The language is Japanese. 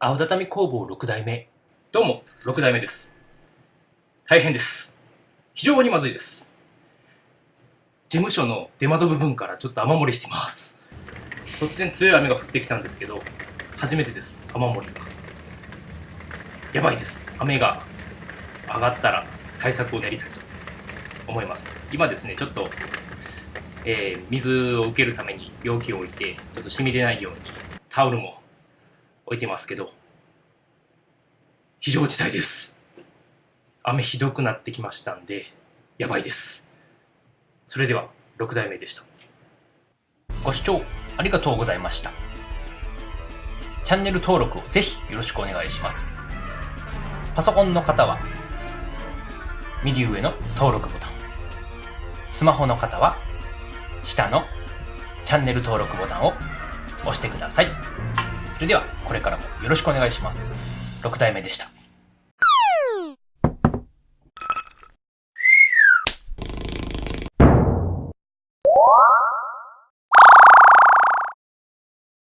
青畳工房6代目。どうも、6代目です。大変です。非常にまずいです。事務所の出窓部分からちょっと雨漏りしてます。突然強い雨が降ってきたんですけど、初めてです、雨漏りが。やばいです。雨が上がったら対策を練りたいと思います。今ですね、ちょっと、えー水を受けるために容器を置いて、ちょっと染み出ないようにタオルも置いてますけど、非常事態です。雨ひどくなってきましたんで、やばいです。それでは、6代目でした。ご視聴ありがとうございました。チャンネル登録をぜひよろしくお願いします。パソコンの方は、右上の登録ボタン。スマホの方は、下のチャンネル登録ボタンを押してください。それでは、これからもよろしくお願いします。6代目でした。